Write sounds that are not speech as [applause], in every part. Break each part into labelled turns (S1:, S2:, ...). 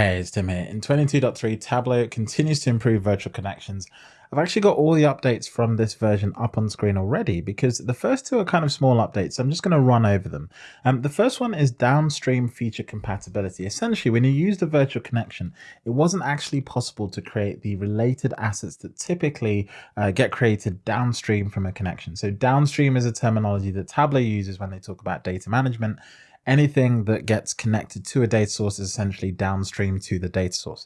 S1: Hey, it's Tim here. In 22.3, Tableau continues to improve virtual connections. I've actually got all the updates from this version up on screen already because the first two are kind of small updates. So I'm just going to run over them. Um, the first one is downstream feature compatibility. Essentially, when you use the virtual connection, it wasn't actually possible to create the related assets that typically uh, get created downstream from a connection. So downstream is a terminology that Tableau uses when they talk about data management anything that gets connected to a data source is essentially downstream to the data source.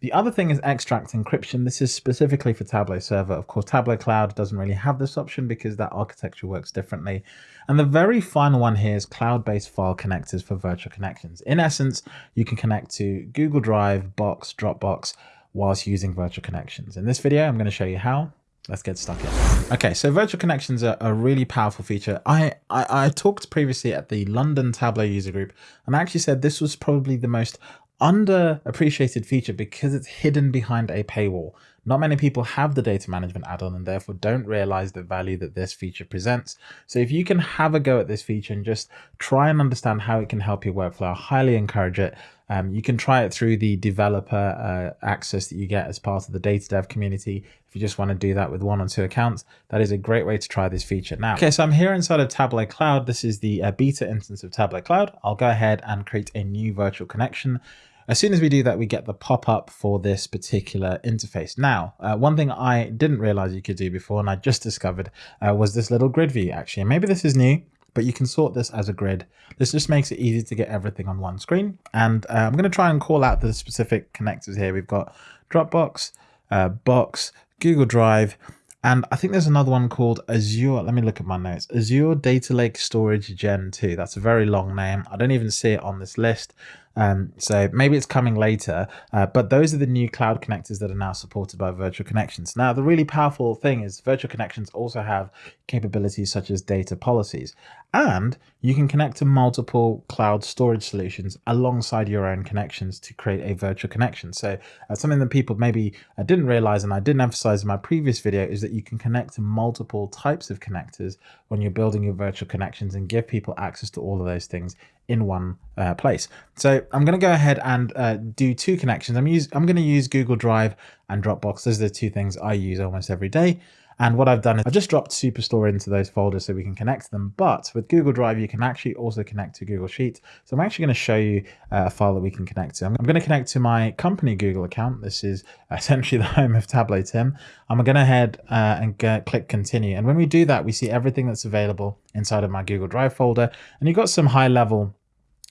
S1: The other thing is extract encryption. This is specifically for Tableau Server. Of course, Tableau Cloud doesn't really have this option because that architecture works differently. And the very final one here is cloud-based file connectors for virtual connections. In essence, you can connect to Google Drive, Box, Dropbox whilst using virtual connections. In this video, I'm going to show you how. Let's get stuck in. Okay, so virtual connections are a really powerful feature. I, I, I talked previously at the London Tableau user group, and I actually said this was probably the most underappreciated feature because it's hidden behind a paywall. Not many people have the data management add-on and therefore don't realize the value that this feature presents. So if you can have a go at this feature and just try and understand how it can help your workflow, I highly encourage it. Um, you can try it through the developer uh, access that you get as part of the data dev community. If you just want to do that with one or two accounts, that is a great way to try this feature. Now, okay, so I'm here inside of Tableau Cloud. This is the uh, beta instance of Tableau Cloud. I'll go ahead and create a new virtual connection. As soon as we do that, we get the pop-up for this particular interface. Now, uh, one thing I didn't realize you could do before, and I just discovered, uh, was this little grid view actually. Maybe this is new, but you can sort this as a grid. This just makes it easy to get everything on one screen. And uh, I'm going to try and call out the specific connectors here. We've got Dropbox, uh, Box, Google Drive, and I think there's another one called Azure. Let me look at my notes. Azure Data Lake Storage Gen 2. That's a very long name. I don't even see it on this list. Um, so maybe it's coming later, uh, but those are the new cloud connectors that are now supported by virtual connections. Now, the really powerful thing is virtual connections also have capabilities such as data policies, and you can connect to multiple cloud storage solutions alongside your own connections to create a virtual connection. So uh, something that people maybe uh, didn't realize and I didn't emphasize in my previous video is that you can connect to multiple types of connectors when you're building your virtual connections and give people access to all of those things in one uh, place. So I'm going to go ahead and uh, do two connections. I'm, use, I'm going to use Google Drive and Dropbox. Those are the two things I use almost every day. And what I've done is I've just dropped Superstore into those folders so we can connect them. But with Google Drive, you can actually also connect to Google Sheets. So I'm actually going to show you uh, a file that we can connect to. I'm going to connect to my company Google account. This is [laughs] essentially the home of Tableau Tim. I'm going to head uh, and click continue. And when we do that, we see everything that's available inside of my Google Drive folder. And you've got some high level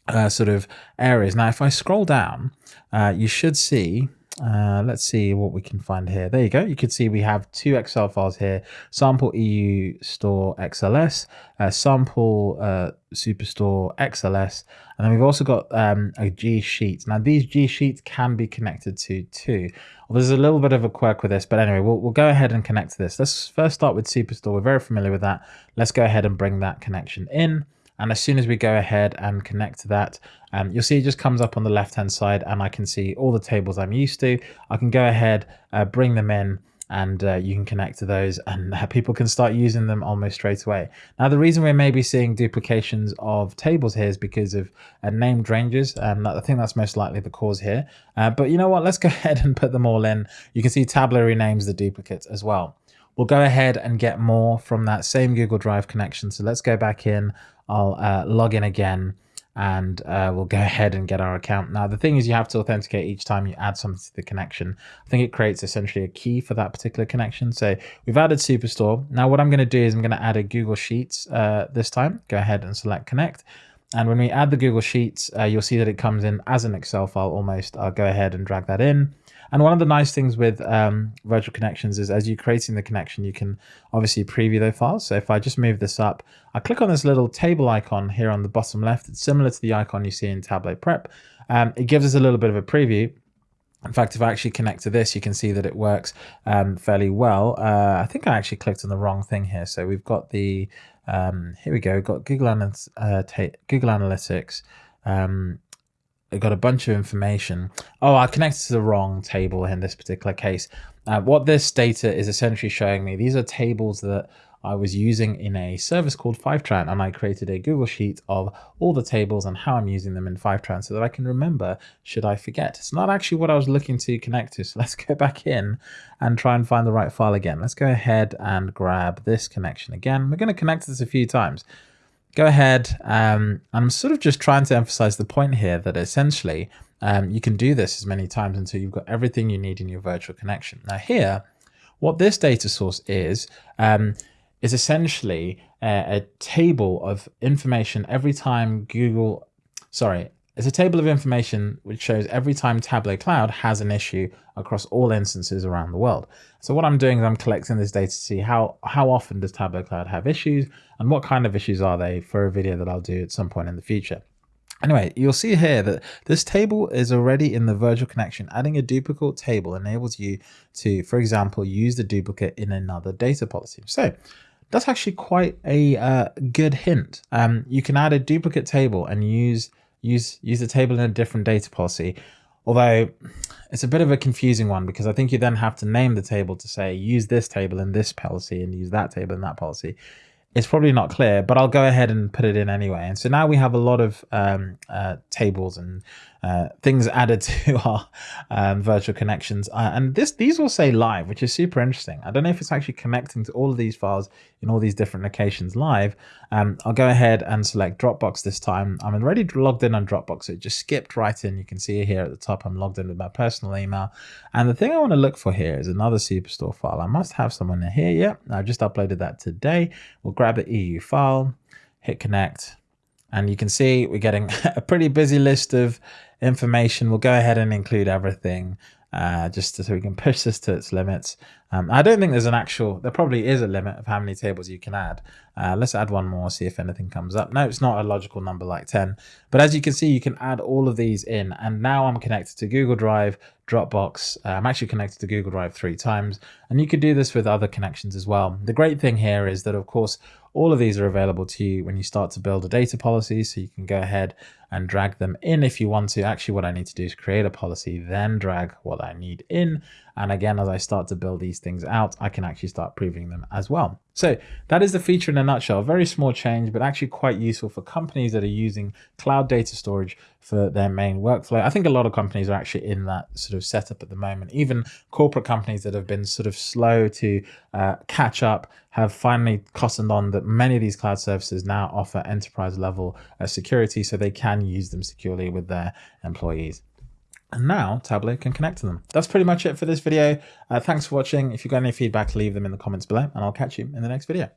S1: uh, sort of areas. Now, if I scroll down, uh, you should see, uh, let's see what we can find here. There you go. You can see we have two Excel files here, sample EU store XLS, uh, sample uh, superstore XLS, and then we've also got um, a G sheet. Now these G sheets can be connected to two. Well, there's a little bit of a quirk with this, but anyway, we'll, we'll go ahead and connect to this. Let's first start with Superstore. We're very familiar with that. Let's go ahead and bring that connection in. And as soon as we go ahead and connect to that, um, you'll see it just comes up on the left hand side and I can see all the tables I'm used to. I can go ahead, uh, bring them in and uh, you can connect to those and uh, people can start using them almost straight away. Now, the reason we're maybe seeing duplications of tables here is because of uh, named ranges. And I think that's most likely the cause here. Uh, but you know what? Let's go [laughs] ahead and put them all in. You can see Tableau renames the duplicates as well. We'll go ahead and get more from that same Google Drive connection. So let's go back in. I'll uh, log in again and uh, we'll go [laughs] ahead and get our account. Now, the thing is you have to authenticate each time you add something to the connection. I think it creates essentially a key for that particular connection. So we've added Superstore. Now, what I'm going to do is I'm going to add a Google Sheets uh, this time. Go ahead and select connect. And when we add the Google Sheets, uh, you'll see that it comes in as an Excel file almost. I'll go ahead and drag that in. And one of the nice things with um, virtual connections is as you're creating the connection, you can obviously preview those files. So if I just move this up, I click on this little table icon here on the bottom left. It's similar to the icon you see in Tableau Prep. Um, it gives us a little bit of a preview. In fact, if I actually connect to this, you can see that it works um, fairly well. Uh, I think I actually clicked on the wrong thing here. So we've got the, um, here we go, got Google, Analytics, uh, Google Analytics, um, got a bunch of information. Oh, I connected to the wrong table in this particular case. Uh, what this data is essentially showing me, these are tables that I was using in a service called Fivetran and I created a Google Sheet of all the tables and how I'm using them in Fivetran so that I can remember should I forget. It's not actually what I was looking to connect to. So [laughs] let's go back in and try and find the right file again. Let's go ahead and grab this connection again. We're going to connect this a few times. Go ahead. Um, I'm sort of just trying to emphasize the point here that essentially um, you can do this as many times until you've got everything you need in your virtual connection. Now here, what this data source is, um, is essentially a, a table of information every time Google, sorry, it's a table of information which shows every time Tableau Cloud has an issue across all instances around the world. So what I'm doing is I'm collecting this data to see how, how often does Tableau Cloud have issues and what kind of issues are they for a video that I'll do at some point in the future. Anyway, you'll see here that this table is already in the virtual connection. Adding a duplicate table enables you to, for example, use the duplicate in another data policy. So that's actually quite a uh, good hint. Um, you can add a duplicate table and use use use the table in a different data policy. Although it's a bit of a confusing one because I think you then have to name the table to say use this table in this policy and use that table in that policy it's probably not clear, but I'll go ahead and put it in anyway. And so now we have a lot of um, uh, tables and uh, things [laughs] added to our um, virtual connections. Uh, and this these will say live, which is super interesting. I don't know if it's actually connecting to all of these files in all these different locations live. Um, I'll go ahead and select Dropbox this time. I'm already logged in on Dropbox. So it just skipped right in. You can see here at the top, I'm logged in with my personal email. And the thing I want to look for here is another Superstore file. I must have someone in here. Yeah, I just uploaded that today. We'll grab the EU file, hit connect. And you can see we're getting [laughs] a pretty busy list of information. We'll go ahead and include everything uh, just so we can push this to its limits. Um, I don't think there's an actual, there probably is a limit of how many tables you can add. Uh, let's add one more, see if anything comes up. No, it's not a logical number like 10. But as you can see, you can add all of these in. And now I'm connected to Google Drive, Dropbox. Uh, I'm actually connected to Google Drive three times. And you could do this with other connections as well. The great thing here is that, of course, all of these are available to you when you start to build a data policy. So you can go ahead and drag them in if you want to. Actually, what I need to do is create a policy, then drag what I need in. And again, as I start to build these things out, I can actually start proving them as well. So that is the feature in a nutshell. Very small change, but actually quite useful for companies that are using cloud data storage for their main workflow. I think a lot of companies are actually in that sort of setup at the moment. Even corporate companies that have been sort of slow to uh, catch up have finally cottoned on that many of these cloud services now offer enterprise level uh, security so they can use them securely with their employees. And now Tableau can connect to them. That's pretty much it for this video. Uh, thanks for watching. If you've got any feedback, leave them in the comments below and I'll catch you in the next video.